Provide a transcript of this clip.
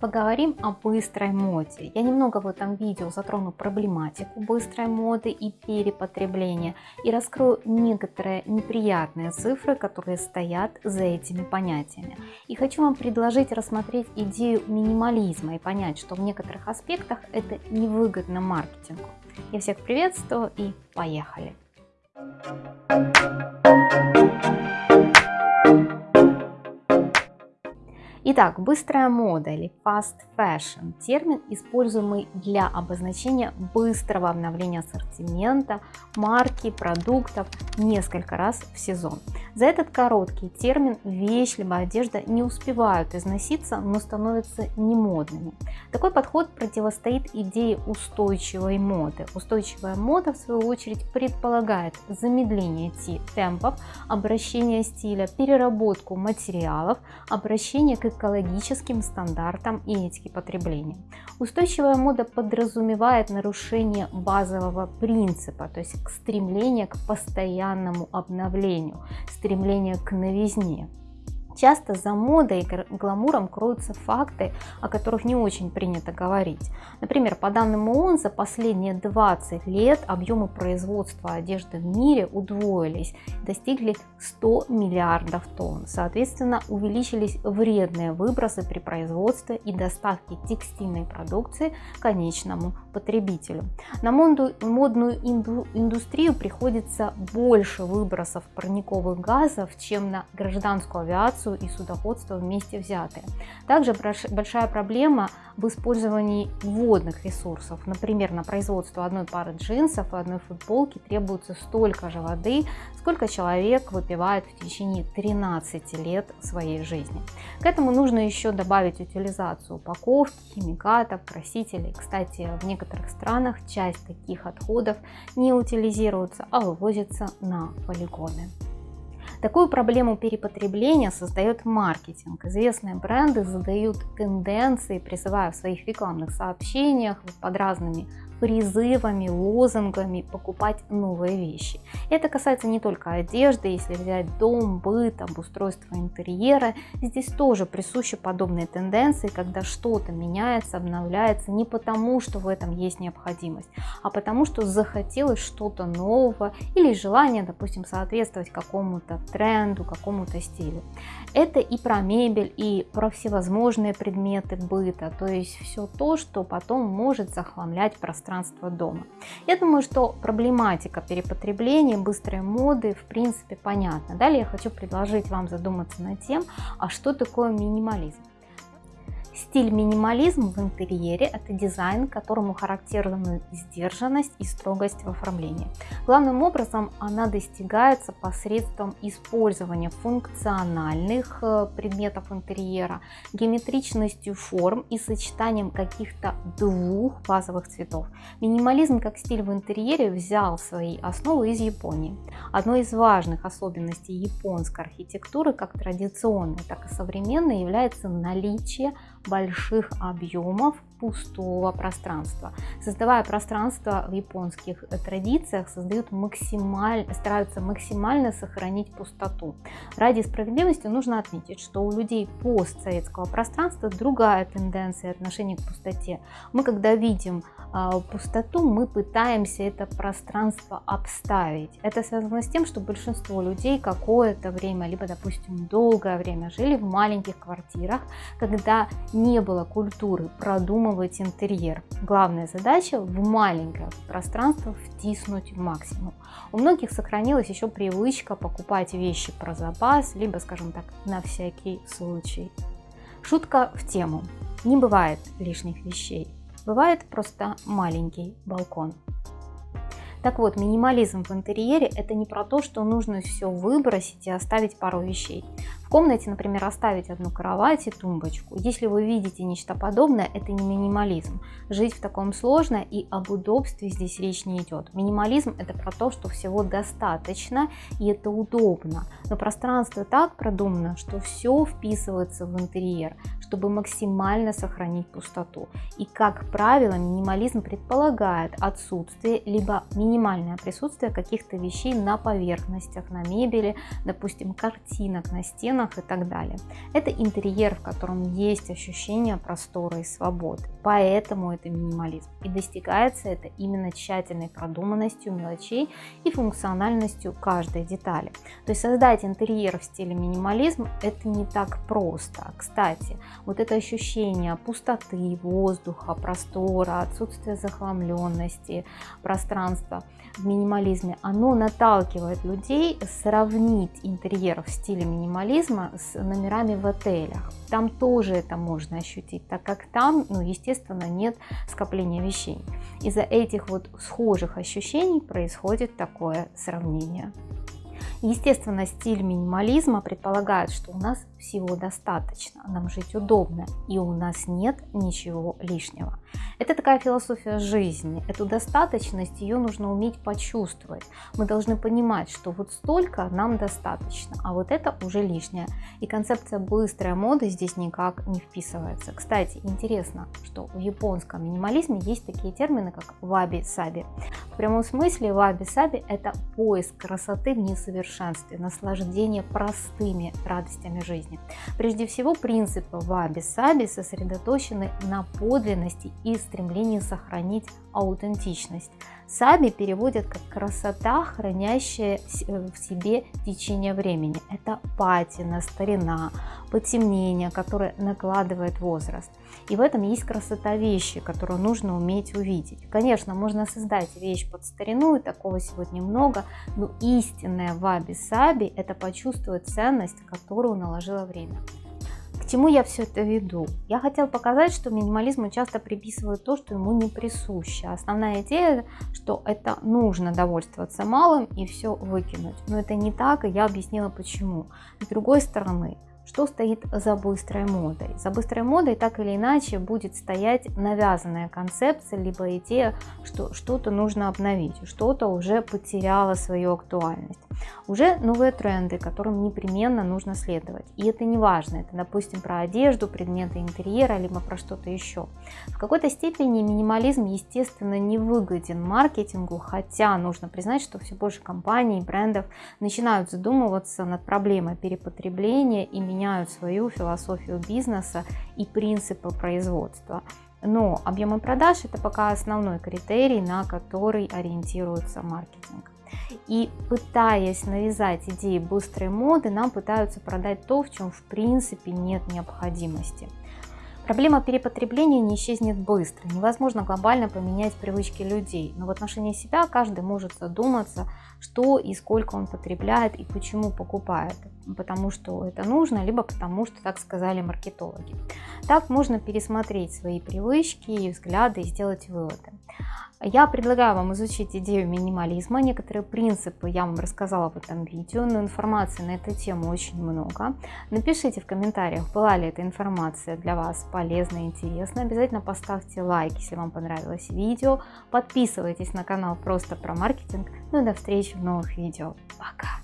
поговорим о быстрой моде. Я немного в этом видео затрону проблематику быстрой моды и перепотребления и раскрою некоторые неприятные цифры, которые стоят за этими понятиями. И хочу вам предложить рассмотреть идею минимализма и понять, что в некоторых аспектах это невыгодно маркетингу. Я всех приветствую и поехали! Итак, быстрая мода или fast fashion – термин, используемый для обозначения быстрого обновления ассортимента, марки, продуктов несколько раз в сезон. За этот короткий термин вещь либо одежда не успевают износиться, но становятся немодными. Такой подход противостоит идее устойчивой моды. Устойчивая мода, в свою очередь, предполагает замедление темпов, обращение стиля, переработку материалов, обращение к экологическим стандартам и этике потребления. Устойчивая мода подразумевает нарушение базового принципа, то есть стремление к постоянному обновлению, стремление к новизне. Часто за модой и гламуром кроются факты, о которых не очень принято говорить. Например, по данным ООН, за последние 20 лет объемы производства одежды в мире удвоились, достигли 100 миллиардов тонн. Соответственно, увеличились вредные выбросы при производстве и доставке текстильной продукции конечному потребителю. На модную индустрию приходится больше выбросов парниковых газов, чем на гражданскую авиацию авиацию и судоходство вместе взятые. Также большая проблема в использовании водных ресурсов. Например, на производство одной пары джинсов и одной футболки требуется столько же воды, сколько человек выпивает в течение 13 лет своей жизни. К этому нужно еще добавить утилизацию упаковки, химикатов, красителей. Кстати, в некоторых странах часть таких отходов не утилизируется, а вывозится на полигоны. Такую проблему перепотребления создает маркетинг. Известные бренды задают тенденции, призывая в своих рекламных сообщениях под разными призывами, лозунгами покупать новые вещи. Это касается не только одежды, если взять дом, быт, обустройство интерьера, здесь тоже присущи подобные тенденции, когда что-то меняется, обновляется не потому, что в этом есть необходимость, а потому, что захотелось что-то нового или желание, допустим, соответствовать какому-то тренду, какому-то стилю. Это и про мебель, и про всевозможные предметы быта, то есть все то, что потом может захламлять пространство пространство дома. Я думаю, что проблематика перепотребления, быстрой моды в принципе понятна. Далее я хочу предложить вам задуматься над тем, а что такое минимализм. Стиль минимализм в интерьере – это дизайн, которому характерны сдержанность и строгость в оформлении. Главным образом она достигается посредством использования функциональных э, предметов интерьера, геометричностью форм и сочетанием каких-то двух базовых цветов. Минимализм как стиль в интерьере взял свои основы из Японии. Одной из важных особенностей японской архитектуры, как традиционной, так и современной, является наличие больших объемов пустого пространства. Создавая пространство в японских традициях, создают максимально, стараются максимально сохранить пустоту. Ради справедливости нужно отметить, что у людей постсоветского пространства другая тенденция отношения к пустоте. Мы когда видим э, пустоту, мы пытаемся это пространство обставить. Это связано с тем, что большинство людей какое-то время, либо, допустим, долгое время жили в маленьких квартирах, когда не было культуры продумывать продумывать интерьер. Главная задача в маленькое пространство втиснуть максимум. У многих сохранилась еще привычка покупать вещи про запас, либо, скажем так, на всякий случай. Шутка в тему. Не бывает лишних вещей. Бывает просто маленький балкон. Так вот, минимализм в интерьере это не про то, что нужно все выбросить и оставить пару вещей комнате, например, оставить одну кровать и тумбочку. Если вы видите нечто подобное, это не минимализм. Жить в таком сложно и об удобстве здесь речь не идет. Минимализм это про то, что всего достаточно и это удобно. Но пространство так продумано, что все вписывается в интерьер, чтобы максимально сохранить пустоту. И как правило, минимализм предполагает отсутствие либо минимальное присутствие каких-то вещей на поверхностях, на мебели, допустим, картинок на стенах, стенах и так далее. Это интерьер, в котором есть ощущение простора и свободы. Поэтому это минимализм. И достигается это именно тщательной продуманностью мелочей и функциональностью каждой детали. То есть создать интерьер в стиле минимализм это не так просто. Кстати, вот это ощущение пустоты, воздуха, простора, отсутствия захламленности, пространства в минимализме, оно наталкивает людей сравнить интерьер в стиле минимализма с номерами в отелях. Там тоже это можно ощутить, так как там, ну, естественно, нет скопления вещей. Из-за этих вот схожих ощущений происходит такое сравнение. Естественно, стиль минимализма предполагает, что у нас всего достаточно, нам жить удобно и у нас нет ничего лишнего. Это такая философия жизни. Эту достаточность, ее нужно уметь почувствовать. Мы должны понимать, что вот столько нам достаточно, а вот это уже лишнее. И концепция быстрой моды здесь никак не вписывается. Кстати, интересно, что в японском минимализме есть такие термины, как ваби-саби. В прямом смысле ваби-саби это поиск красоты в несовершенстве, наслаждение простыми радостями жизни. Прежде всего, принципы ваби-саби сосредоточены на подлинности и стремлении сохранить аутентичность. Саби переводят как красота, хранящая в себе течение времени. Это патина, старина, потемнение, которое накладывает возраст. И в этом есть красота вещи, которую нужно уметь увидеть. Конечно, можно создать вещь под старину, и такого сегодня много, но истинная ваби-саби – это почувствовать ценность, которую наложило время чему я все это веду? Я хотела показать, что минимализму часто приписывают то, что ему не присуще. Основная идея, что это нужно довольствоваться малым и все выкинуть. Но это не так, и я объяснила почему. С другой стороны, что стоит за быстрой модой. За быстрой модой так или иначе будет стоять навязанная концепция, либо идея, что что-то нужно обновить, что-то уже потеряло свою актуальность. Уже новые тренды, которым непременно нужно следовать. И это не важно, это, допустим, про одежду, предметы интерьера, либо про что-то еще. В какой-то степени минимализм, естественно, не выгоден маркетингу, хотя нужно признать, что все больше компаний и брендов начинают задумываться над проблемой перепотребления и меняют свою философию бизнеса и принципы производства. Но объемы продаж это пока основной критерий, на который ориентируется маркетинг. И пытаясь навязать идеи быстрой моды, нам пытаются продать то, в чем в принципе нет необходимости. Проблема перепотребления не исчезнет быстро. Невозможно глобально поменять привычки людей. Но в отношении себя каждый может задуматься, что и сколько он потребляет и почему покупает. Потому что это нужно, либо потому что так сказали маркетологи. Так можно пересмотреть свои привычки и взгляды и сделать выводы. Я предлагаю вам изучить идею минимализма. Некоторые принципы я вам рассказала в этом видео, но информации на эту тему очень много. Напишите в комментариях, была ли эта информация для вас полезна и интересна. Обязательно поставьте лайк, если вам понравилось видео. Подписывайтесь на канал просто про маркетинг. Ну и до встречи в новых видео. Пока!